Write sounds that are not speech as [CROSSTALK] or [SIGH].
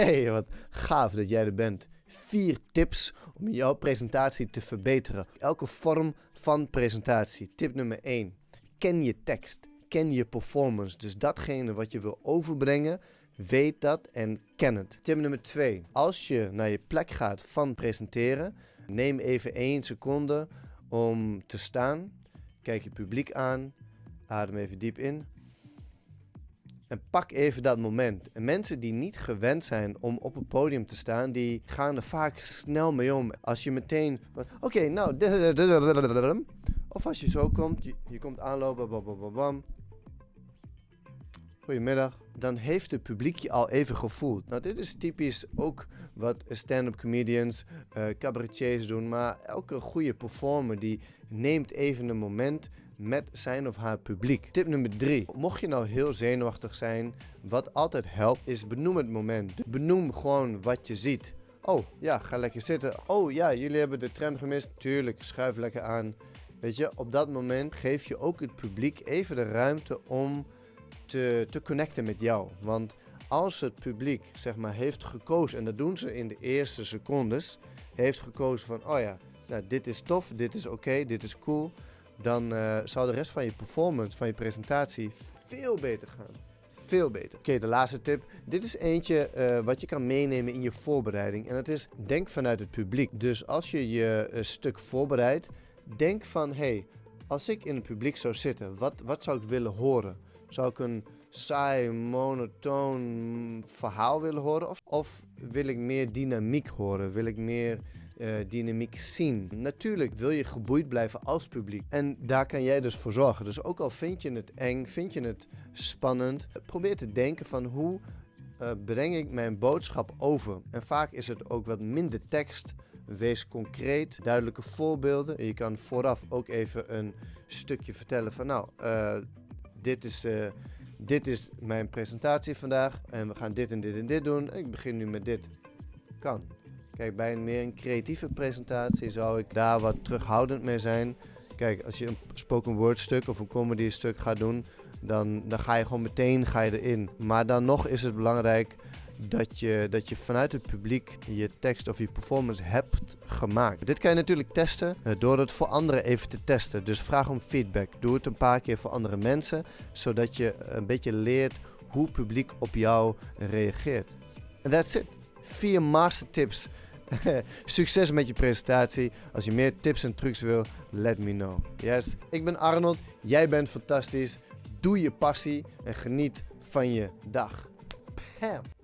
Hey, wat gaaf dat jij er bent. Vier tips om jouw presentatie te verbeteren. Elke vorm van presentatie. Tip nummer 1. Ken je tekst. Ken je performance. Dus datgene wat je wil overbrengen, weet dat en ken het. Tip nummer 2. Als je naar je plek gaat van presenteren, neem even 1 seconde om te staan. Kijk je publiek aan. Adem even diep in. En pak even dat moment. En mensen die niet gewend zijn om op een podium te staan, die gaan er vaak snel mee om. Als je meteen, oké, nou, of als je zo komt, je, komt aanlopen, bam, Goedemiddag. Dan heeft het publiek je al even gevoeld. Nou, dit is typisch ook wat stand-up comedians, uh, cabaretiers doen. Maar elke goede performer die neemt even een moment met zijn of haar publiek. Tip nummer 3. Mocht je nou heel zenuwachtig zijn, wat altijd helpt is benoem het moment. Benoem gewoon wat je ziet. Oh ja, ga lekker zitten. Oh ja, jullie hebben de tram gemist. Tuurlijk, schuif lekker aan. Weet je, op dat moment geef je ook het publiek even de ruimte om te, te connecten met jou. Want als het publiek zeg maar heeft gekozen, en dat doen ze in de eerste secondes, heeft gekozen van, oh ja, nou, dit is tof, dit is oké, dit is cool dan uh, zou de rest van je performance, van je presentatie veel beter gaan. Veel beter. Oké, de laatste tip. Dit is eentje uh, wat je kan meenemen in je voorbereiding. En dat is, denk vanuit het publiek. Dus als je je uh, stuk voorbereidt, denk van, hey, als ik in het publiek zou zitten, wat, wat zou ik willen horen? Zou ik een saai, monotoon verhaal willen horen? Of, of wil ik meer dynamiek horen? Wil ik meer dynamiek zien. Natuurlijk wil je geboeid blijven als publiek. En daar kan jij dus voor zorgen. Dus ook al vind je het eng, vind je het spannend, probeer te denken van hoe uh, breng ik mijn boodschap over. En vaak is het ook wat minder tekst. Wees concreet, duidelijke voorbeelden. Je kan vooraf ook even een stukje vertellen van nou, uh, dit is dit is mijn presentatie vandaag en we gaan dit en dit en dit doen. Ik begin nu met dit. Kan. Kijk, bij een meer een creatieve presentatie zou ik daar wat terughoudend mee zijn. Kijk, als je een spoken word stuk of een comedy stuk gaat doen, dan, dan ga je gewoon meteen ga je erin. Maar dan nog is het belangrijk dat je, dat je vanuit het publiek je tekst of je performance hebt gemaakt. Dit kan je natuurlijk testen eh, door het voor anderen even te testen. Dus vraag om feedback. Doe het een paar keer voor andere mensen, zodat je een beetje leert hoe het publiek op jou reageert. En that's it. Vier master tips [LAUGHS] Succes met je presentatie. Als je meer tips en trucs wil, let me know. Yes, ik ben Arnold. Jij bent fantastisch. Doe je passie en geniet van je dag. Pam.